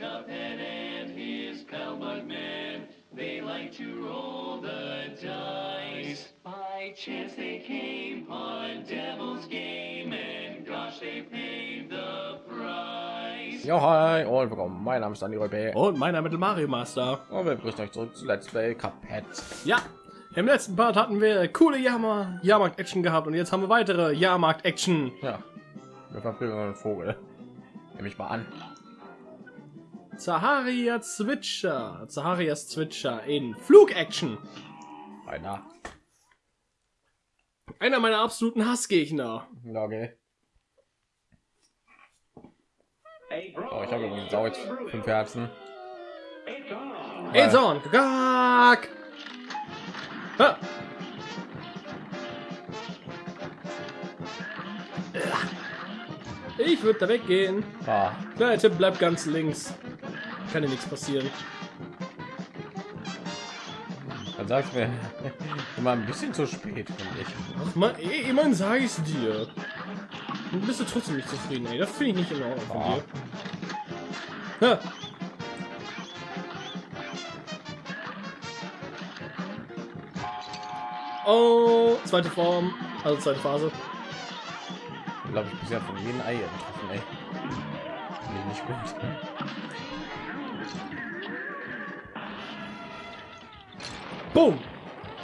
Cuphead and his pal Bugman. They like to roll the dice. By chance they came on Devil's Game, and gosh, they paid the price. Ja, hi und willkommen. Mein Name ist Andi Räuber Und mein Name ist Mario Master. und wir begrüßen euch zurück zu Let's Play Cuphead. Ja, im letzten Part hatten wir coole Jahrmarkt, Jahrmarkt-Action gehabt und jetzt haben wir weitere Jahrmarkt-Action. Ja, wir verprügeln einen Vogel. Nehme ich mal an. Zaharia Zwitscher, Zaharias Zwitscher in Flug-Action. Einer. Einer meiner absoluten Hassgegner. Okay. Oh, ich habe übrigens jetzt fünf Herzen. Zorn, Gag! Ha! Ich würde da weggehen. Ah, Kleiner Tipp, bleibt ganz links. Kann dir nichts passieren. dann sagst du mir immer ein bisschen zu spät, finde ich. Ach man, eh, immerhin sage ich es dir. Und bist du trotzdem nicht zufrieden, ey. Das finde ich nicht in Ordnung von Ah. dir. Ha. Oh, zweite Form, also zweite Phase. Ich glaube, ich bisher von jedem Ei getroffen, ey. Nicht gut. Boom!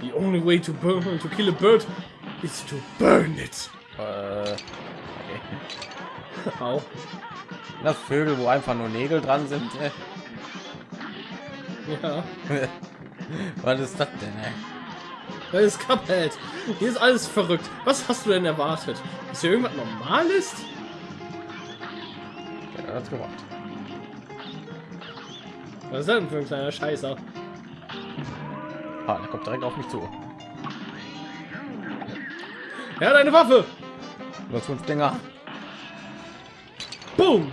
The only way to burn to kill a bird is to burn it. Äh, okay. Au. Das Vögel, wo einfach nur Nägel dran sind. Äh. Ja. Was ist das denn? Ey? Das ist Cuphead. Hier ist alles verrückt. Was hast du denn erwartet? Dass hier irgendwas normal ist? Ja, hat's gemacht. Was ist das denn für ein kleiner Scheißer? Ah, der kommt direkt auf mich zu. Ja, deine Waffe! Nur fünf Dinger. Boom!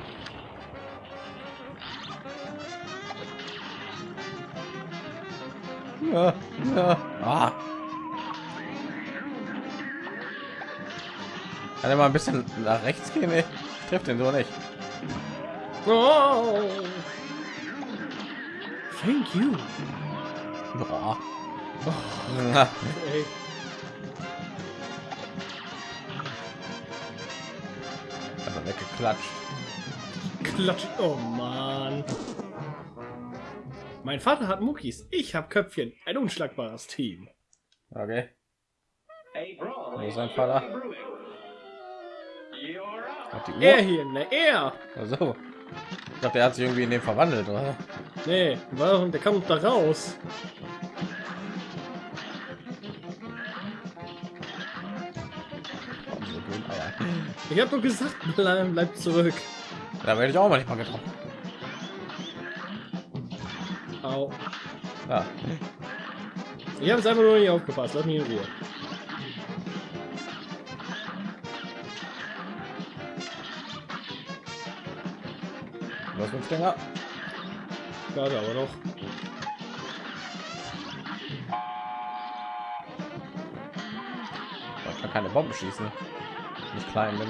Ja, ja. Ah. Kann er mal ein bisschen nach rechts gehen? Ey? Trifft den so nicht. Oh. Thank you. Boah. Oh, ey. Er weggeklatscht. Klatsch. Oh Mann. Mein Vater hat Muckis. Ich hab Köpfchen. Ein unschlagbares Team. Okay. Wo ist sein Vater? Hat die Er Uhr. hier, ne, er. Also. Ich dachte, er hat sich irgendwie in den verwandelt, oder? Nee, warum? Der kommt da raus. Ich hab doch gesagt, bleib, bleib zurück. Da werde ich auch manchmal getroffen. Au. Ja. Ich habe jetzt einfach nur nicht aufgepasst. Lass mich in Ruhe. Was fünf Dinger? Warte aber noch. Ich kann keine Bomben schießen. Ich klein bin.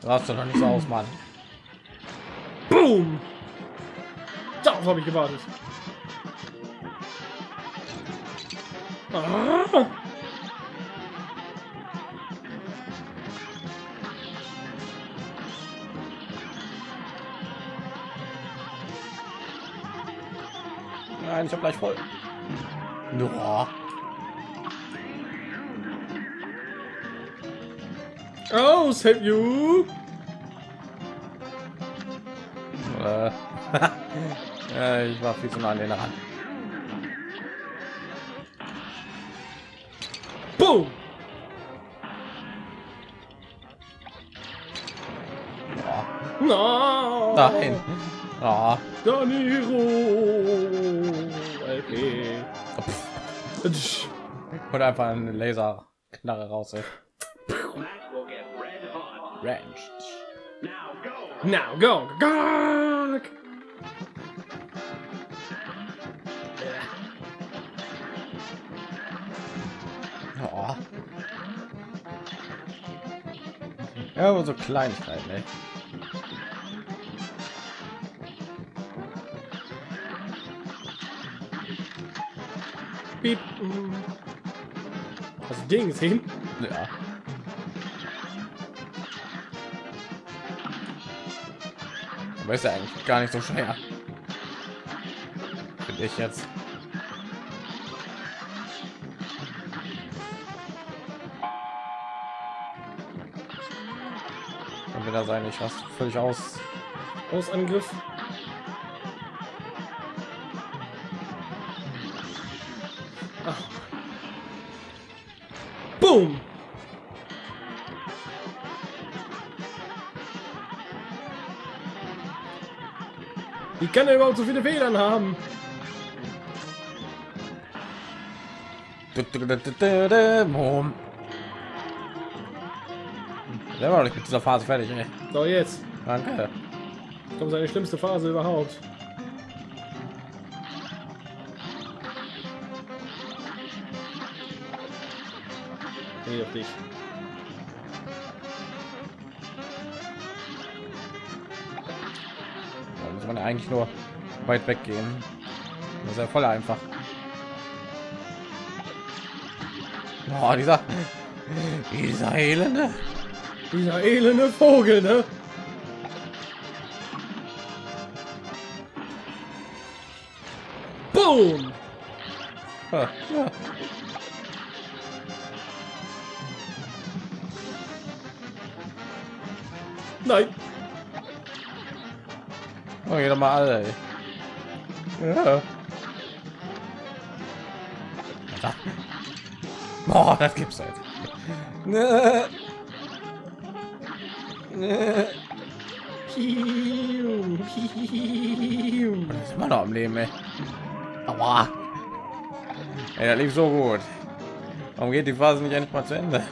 Du hast doch nicht so aus, Mann. Boom! Darauf habe ich gewartet. Ah! Nein, ich habe gleich voll. Ja. Oh, save you! Äh, äh, ich war viel zu nah an den ran. Boom! Ja. No! Nein. Ah. Daniro! Okay. Und einfach eine Laserknarre raus. Ey. Ranch. Now go. Go! Ja. Ja, aber so Kleinigkeiten, ey. Piep. Hast du den gesehen? Ja. Aber ist ja eigentlich gar nicht so schwer. Finde ich jetzt. Kann wieder sein, ich raste völlig aus. Ausangriff. Kann er überhaupt so viele Federn haben? Der war nicht mit dieser Phase fertig, ey. So, jetzt Danke. kommt seine schlimmste Phase überhaupt. Nee, doch nicht. Eigentlich nur weit weggehen. Das ist ja voll einfach. Oh, dieser, dieser elende. Dieser elende Vogel, ne? Boom! Ja. Nein, Oh, geht doch mal alle. Ey. Ja. Boah, das gibt's halt. Ne. Ne. Piu, piu. Das ist immer noch am Leben, ey. Aua. Ey, das lief so gut. Warum geht die Phase nicht endlich mal zu Ende?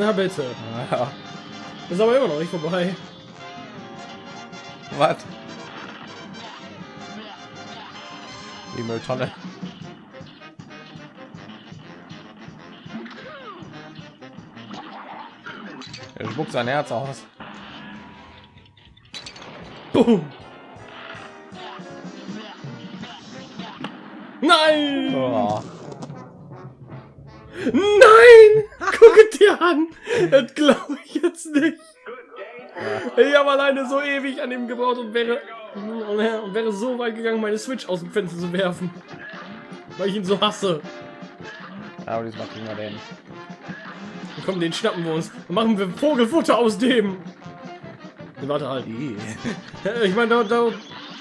Na bitte. Ja. Ist aber immer noch nicht vorbei. Was? Die Mülltonne. Er spuckt sein Herz aus. Boom. Nein! Oh. Nein! Guck es dir an! Das glaube ich jetzt nicht. Ich habe alleine so ewig an ihm gebraucht und wäre, und wäre so weit gegangen, meine Switch aus dem Fenster zu werfen. Weil ich ihn so hasse. Aber diesmal kriegen wir den. Komm, den schnappen wir uns. Dann machen wir Vogelfutter aus dem. Nee, warte halt. Ich meine, da, da,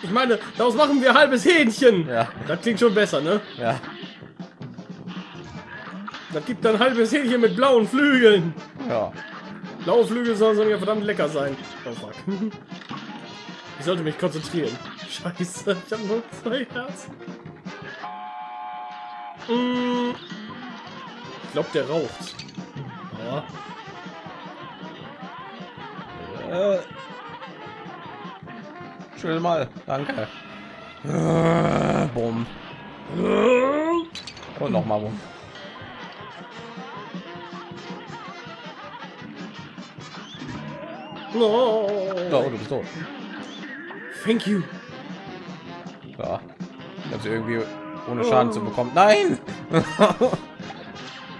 ich meine, daraus machen wir halbes Hähnchen. Ja, Das klingt schon besser, ne? ja. Das gibt dann halbes Hähnchen mit blauen Flügeln. Ja. Blaue Flügel sollen ja verdammt lecker sein. Oh fuck. Ich sollte mich konzentrieren. Scheiße, ich habe nur zwei Herzen. Mm. Ich glaube, der raucht. Ja. Äh. Schön mal. Danke. Äh, Bumm. Und noch mal Bumm. No. Oh, du bist tot. Thank you. Ja. Also irgendwie ohne Schaden zu bekommen. Nein!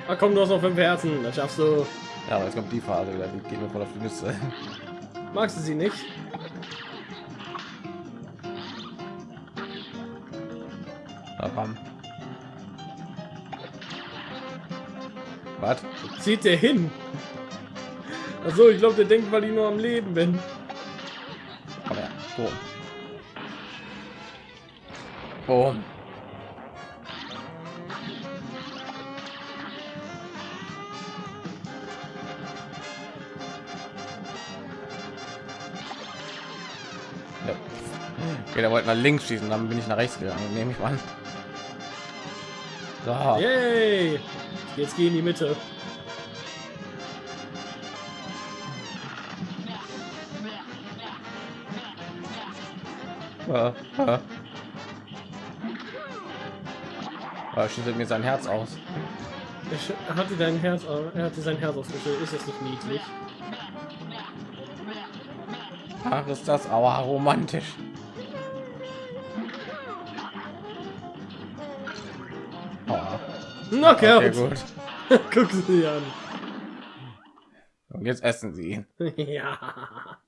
Ah, komm, du hast noch fünf Herzen. Das schaffst du. ja, aber jetzt kommt die Phase wieder. Die geht mir voll auf die Nüsse. Magst du sie nicht? Bam. Was? Zieht der hin? Achso, ich glaube, der denkt, weil ich nur am Leben bin. Komm her. Boom. Boom. Ja. Okay, der wollte nach links schießen, dann bin ich nach rechts gegangen. Nehme ich mal an. So. Yay! Jetzt geh in die Mitte. Aber schüttet mir sein Herz aus. Er Er hatte dein Herz, er hatte sein Herz ausgeschüttet. Ist das nicht niedlich? Ach, ist das aber romantisch. Oh, Knockout! okay, gut. Guck sie an. Und jetzt essen sie ihn. ja.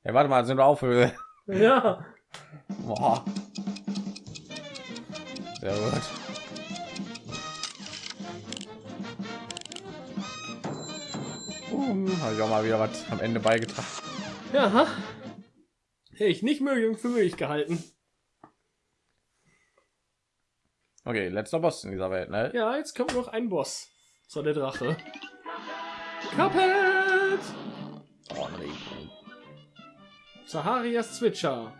Ja, warte mal, sind wir auf Höhe. Ja. Boah. Sehr gut. Um, habe ich auch mal wieder was am Ende beigetragen. Ja. Hätte ich nicht möglich für möglich gehalten. Okay, letzter Boss in dieser Welt, ne? Ja, jetzt kommt noch ein Boss. So der Drache. Cuphead! Oh, nee. Saharias Zwitscher.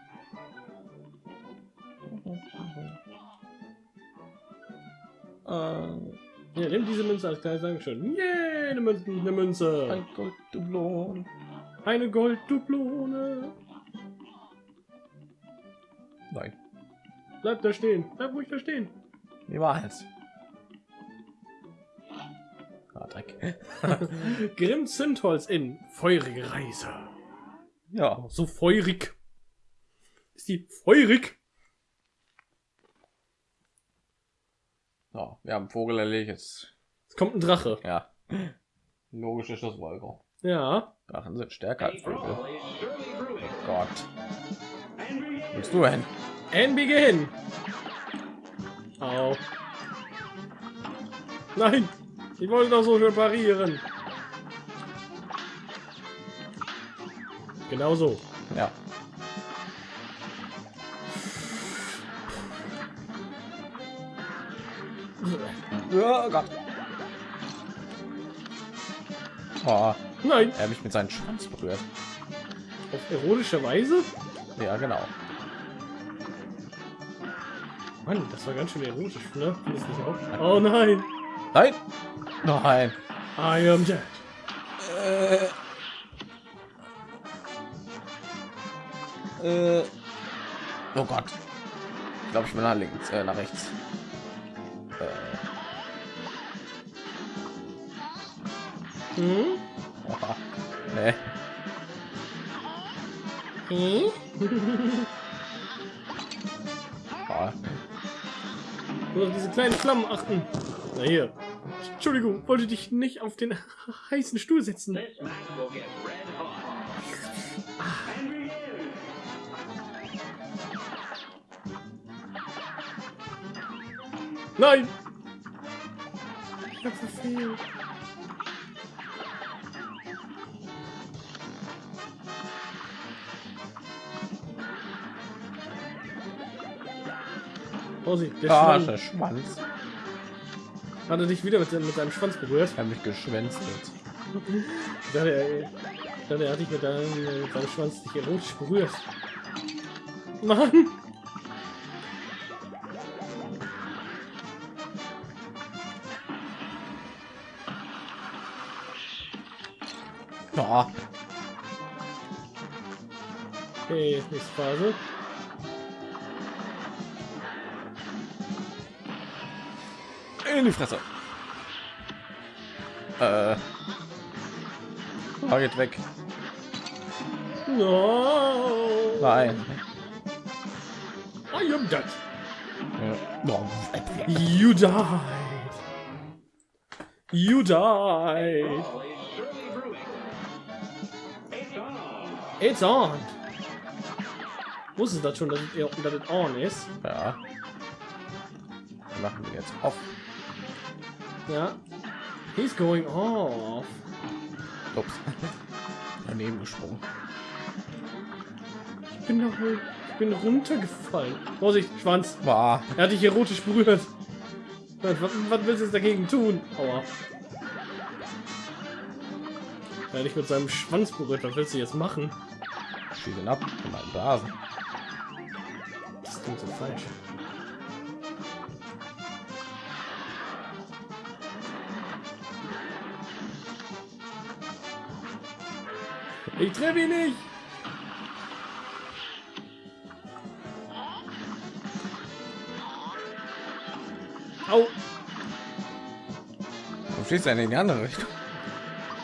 Äh, Ja, nimm diese Münze als kleines Dankeschön. Yeah, eine Münze. Eine Münze. ein Golddublon. Eine Golddublone. Nein, Bleib da stehen. Bleib ruhig da stehen. niemals. Ah, Dreck. Grimm Zündholz in feurige Reise. Ja, So feurig. Ist die feurig? Ja, wir haben Vogel erlegt. Jetzt, Es kommt ein Drache. ja. Logische Schlussfolgerung. Ja. Drachen sind stärker als Vögel. Gott. Wo Willst du hin? And begin. Au. Nein. Ich wollte doch so schön parieren. Genau so. Ja. Ja, Gott. Oh, Nein. er hat mich mit seinem Schwanz berührt. Auf erotische Weise? Ja, genau. Mann, das war ganz schön erotisch, ne? Du nicht auch? Oh nein. Nein! Nein! I am dead. Äh. Äh. Oh Gott. Ich glaube, ich bin nach links, äh, nach rechts. Hm? Nee. Hm? Nur auf diese kleinen Flammen achten. Na hier. Entschuldigung, wollte dich nicht auf den heißen Stuhl setzen. Nein! Ich hab verfehlt. Vorsicht, der Ah, Schwanz. der Schwanz. Hat er dich wieder mit, mit seinem Schwanz berührt? Er hat mich geschwänzelt. Ich dachte, er, ich dachte, er hat dich mit, deinem, mit seinem Schwanz dich erotisch berührt. Mann! Oh, Okay, nächste Phase. In die Fresse. Äh. Geht weg. No! Nein. I am dead. Ja. You died. You died. It's on. Du das schon, dass es, on ist? Ja. Machen wir jetzt auf. Ja. He's going off. Ups. Daneben gesprungen. Ich bin doch wohl, ich bin runtergefallen. Vorsicht, Schwanz. War. Er hat dich erotisch berührt. Was, was, willst du jetzt dagegen tun? Aua. Er hat dich mit seinem Schwanz berührt. Was willst du jetzt machen? Schieß ihn ab. in meinen Blasen. Das klingt so falsch. Ich treffe ihn nicht. Au. Schießt er in die andere Richtung?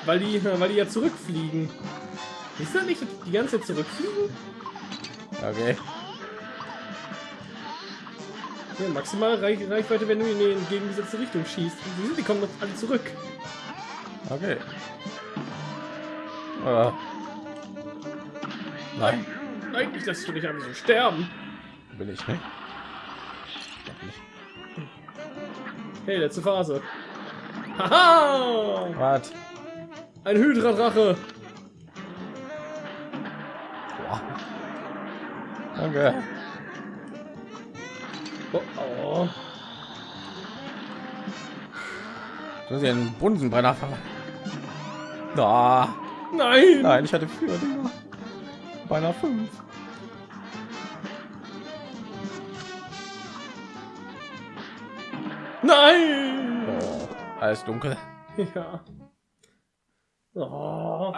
Weil die, weil die ja zurückfliegen. Ist das nicht die ganze Zeit zurückfliegen? Okay. Ja, maximale Reich Reichweite, wenn du in die entgegengesetzte Richtung schießt. Die, kommen doch alle zurück. Okay. Äh. Nein, Eigentlich lässt du dich einfach so sterben. will ich nicht. Nicht. Hey, letzte Phase. Haha! Was? Ein Hydra-Drache. Boah. Danke. Oh, oh. Soll sie einen Bunsenbrenner verwandeln? Da. Nein! Nein, ich hatte vier Dinger. Beinahe fünf. Nein! Oh, alles dunkel. Ja. Oh.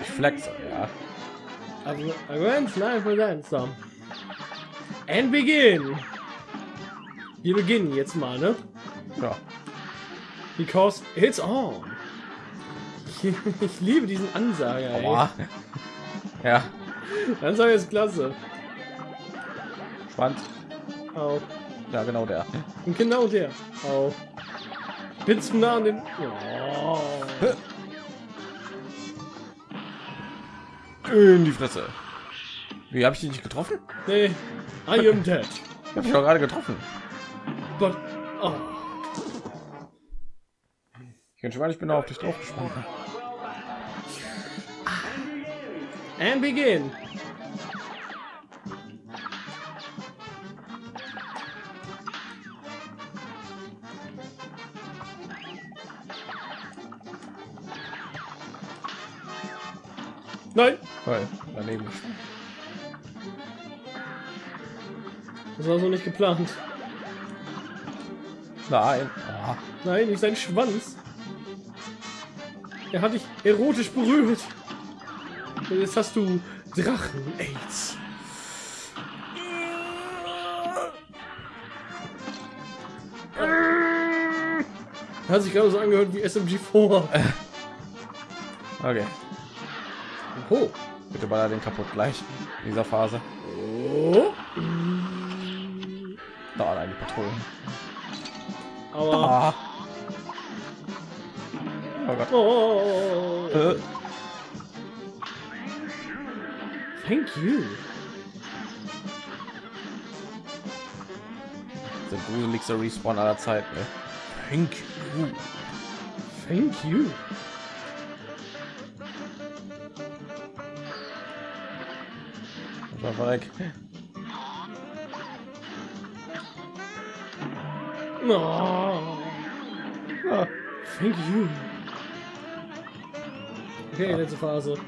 Ich flexe, ja. Also, a grand slam for some. And begin! Wir beginnen jetzt mal, ne? Ja. Because it's on. Ich, ich liebe diesen Ansager, ey. Aua. Ja. Ansager ist klasse. Schwanz. Au. Ja, genau der. Und genau der. Au. Bin zu nah an den... Oh. In die Fresse. Wie habe ich dich nicht getroffen? Nee. I am dead. Ich habe dich doch gerade getroffen. But... Oh. Ich kann schon ich bin auf dich drauf gesprungen. And begin. Nein, Weil daneben das war so nicht geplant. Nein. Ah. Nein, nicht sein Schwanz. Er hat dich erotisch berührt. Jetzt hast du Drachen-Aids. Hat sich gerade so angehört wie SMG4. Okay. Oh. Bitte baller den kaputt gleich in dieser Phase. oh. Da allein die Patrouillen. Aber. Ah. Oh Gott. Oh. Äh. Thank you. Der gruseligste Respawn aller Zeiten. Ne? Thank you. Thank you. War weg. Oh. Ah. Thank you. Okay, letzte Phase.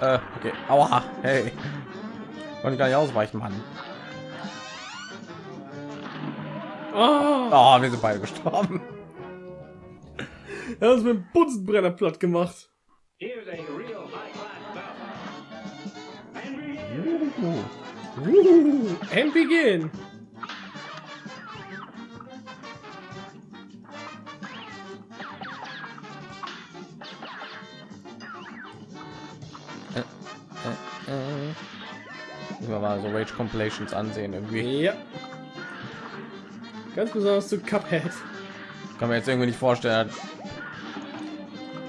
Äh, okay. Aua. Hey. Konnte gar nicht ausweichen, Mann. Ah, Oh, wir sind beide gestorben. er hat uns mit dem Bunsenbrenner platt gemacht. And begin. Mal so Rage Compilations ansehen irgendwie. Ja. Ganz besonders zu Cuphead. Kann mir jetzt irgendwie nicht vorstellen,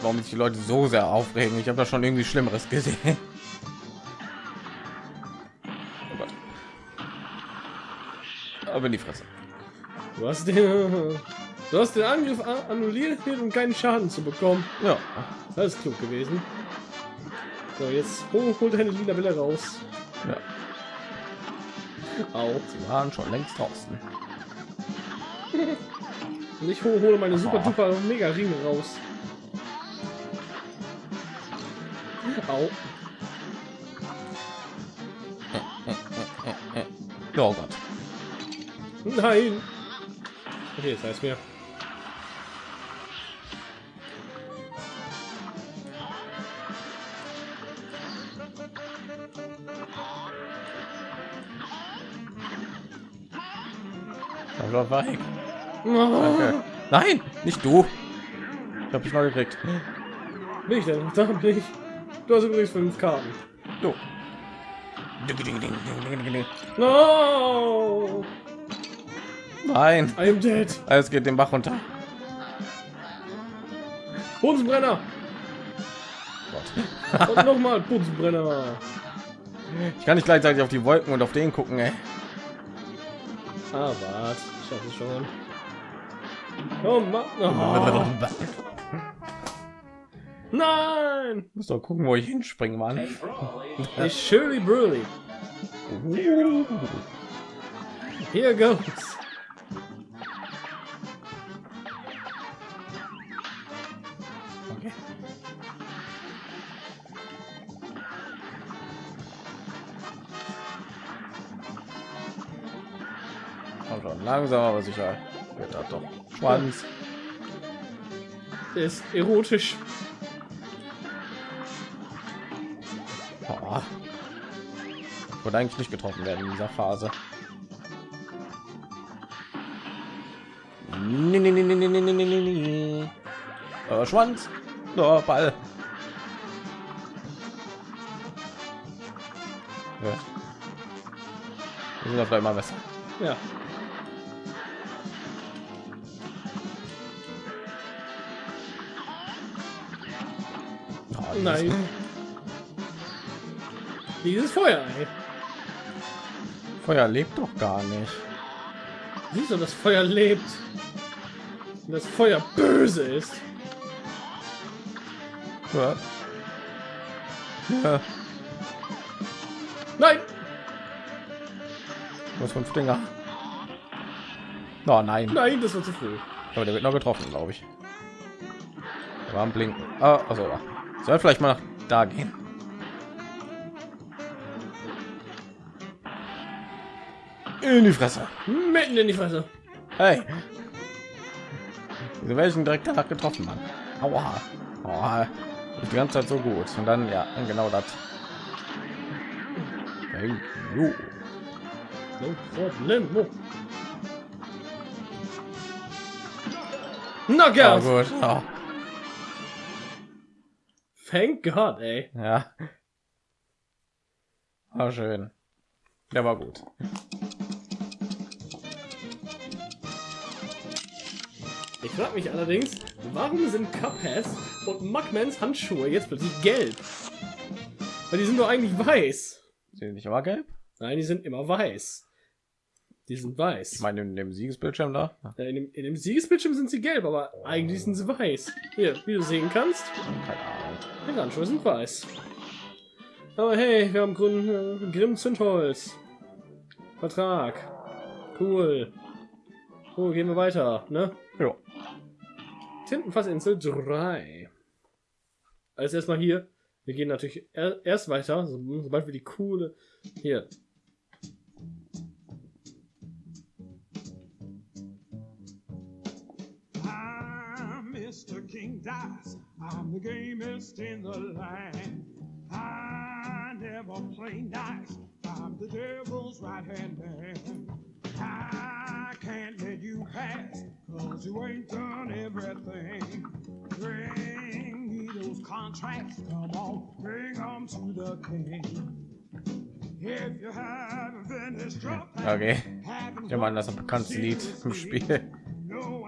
warum sich die Leute so sehr aufregen. Ich habe da schon irgendwie Schlimmeres gesehen. Oh. Aber in die Fresse. Du hast den, du hast den Angriff annulliert, um keinen Schaden zu bekommen. Ja. Das ist klug gewesen. So, jetzt hol, hol deine lila Welle raus. Ja. Au. Sie waren schon längst draußen. Und ich hole, meine super duper mega Ringe raus. Au. Oh Gott. Nein. Okay, das heißt mir. Aber weg. Danke. Nein, nicht du. Ich habe dich neu gekriegt. bin ich denn? Da bin ich. Du hast übrigens fünf Karten. Du. No! Nein, I am dead. alles geht den Bach runter. Bunsenbrenner. Gott. Und nochmal Bunsenbrenner. Ich kann nicht gleichzeitig auf die Wolken und auf den gucken, ey. Ah, was? Ich schaffe es schon. Oh Mann. Oh. Nein! Muss doch gucken, wo ich hinspringen, Mann. Ich Shirley Burley. Here goes. Okay. Komm schon, langsam aber sicher. Wird das doch. Schwanz. Ist erotisch. Oh. Eigentlich nicht getroffen werden in dieser Phase. Schwanz. Oh, Ball. Ja. Wir sind auf einmal besser. Ja. Nein. Dieses Feuer. Ey. Feuer lebt doch gar nicht. Siehst du, das Feuer lebt. Und das Feuer böse ist. Ja. Ja. Nein! Was fünf Dinger. Oh nein. Nein, das war zu früh. Aber der wird noch getroffen, glaube ich. War am Blinken. Ah, also soll vielleicht mal nach da gehen. In die Fresse. Mitten in die Fresse. Hey. Wieso werde ich direkt danach getroffen, Mann? Aua. Aua. Die ganze Zeit so gut. Und dann, ja, genau das. Thank you. No problem. Knockout! gut. Oh, Thank God, ey. ja. War schön. Der war gut. Ich frage mich allerdings, warum sind Cupheads und Mugmans Handschuhe jetzt plötzlich gelb? Weil die sind doch eigentlich weiß. Sind die nicht immer gelb? Nein, die sind immer weiß. Die sind weiß. Ich meine, in dem Siegesbildschirm da. Ja, in, dem, in dem Siegesbildschirm sind sie gelb, aber eigentlich sind sie weiß. Hier, wie du sehen kannst, Keine Ahnung. die Handschuhe sind weiß. Aber hey, wir haben Grün, äh, Grimm Zündholz. Vertrag. Cool. So, gehen wir weiter, ne? Ja. Tintenfassinsel 3. Als erstmal hier. Wir gehen natürlich er erst weiter, so, sobald wir die coole. Hier. Mr. King Dice. I'm the gamest in the land. I never play nice. I'm the devil's right hand man. I can't let you pass, cause you ain't done everything. Bring me those contracts, come on, bring them to the king. If you haven't finished your Okay. haven't Ja, Mann, das ist ein bekanntes Lied im Spiel. no,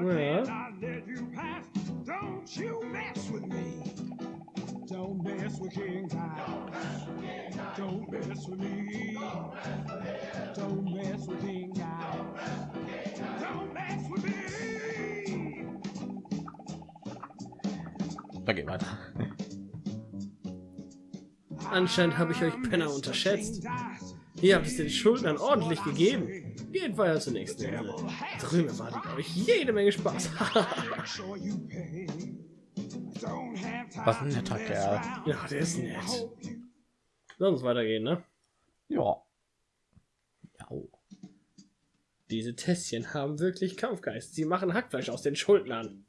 mess with King Kong. Don't mess with me. Don't mess with King Kong. Don't mess with me. Da geht weiter. Anscheinend habe ich euch Penner unterschätzt. Ihr habt es den Schuldnern ordentlich gegeben. Geht weiter zur nächsten Runde. Drüben erwartet euch jede Menge Spaß. Was ein netter Kerl. ja, der ist nett. Lass uns weitergehen, ne? Ja. Ja. Diese Tässchen haben wirklich Kampfgeist. Sie machen Hackfleisch aus den Schuldnern.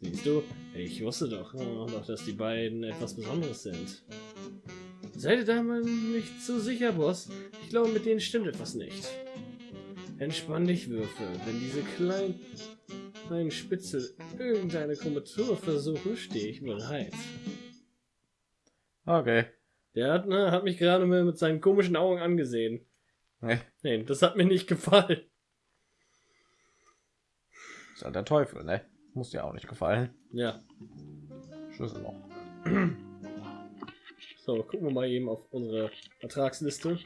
Siehst du, ich wusste doch, oh, doch, dass die beiden etwas Besonderes sind. Seid ihr da mal nicht so sicher, Boss? Ich glaube, mit denen stimmt etwas nicht. Entspann dich, Würfel. Wenn diese kleinen, kleinen Spitzel irgendeine Kommentatur versuchen, stehe ich bereit. Okay. Der hat, ne, hat mich gerade mal mit seinen komischen Augen angesehen. Nee, Nee, das hat mir nicht gefallen. ist halt der Teufel, ne? Muss dir auch nicht gefallen. Ja. Schlüssel noch. So, gucken wir mal eben auf unsere Vertragsliste.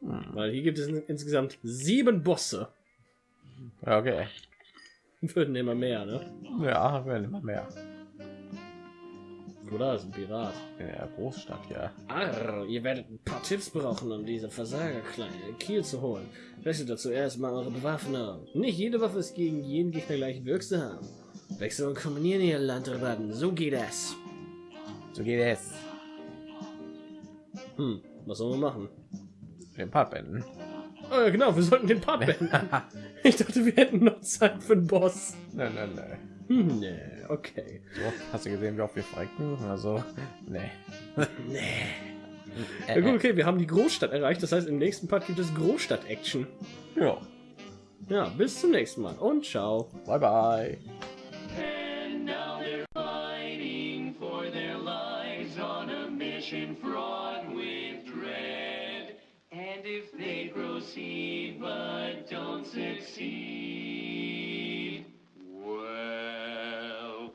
Hm. Weil hier gibt es in- insgesamt sieben Bosse. Ja, okay. Würden immer mehr, ne? Ja, werden immer mehr. Oder? Ist ein Pirat. In der Großstadt, ja. Arr, ihr werdet ein paar Tipps brauchen, um diese Versagerkleine in Kiel zu holen. Wechselt dazu erstmal eure Bewaffnung. Nicht jede Waffe ist gegen jeden Gegner gleich wirksam. Wechseln und kombinieren ihr Landratten, so geht es. So geht es. Hm, was sollen wir machen? Den Part beenden. Oh, ja, genau, wir sollten den Part beenden. ich dachte, wir hätten noch Zeit für den Boss. Nein, nein, nein. Hm, nee, okay. So, hast du gesehen, wie oft wir frecken? Also, nee. Nee. Äh, Ja gut, okay, wir haben die Großstadt erreicht. Das heißt, im nächsten Part gibt es Großstadt-Action. Ja. Ja, bis zum nächsten Mal und ciao. Bye, bye. And now they're fighting for their lives on a mission fraught proceed but don't succeed, well,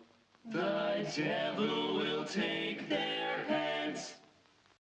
the devil will take their heads.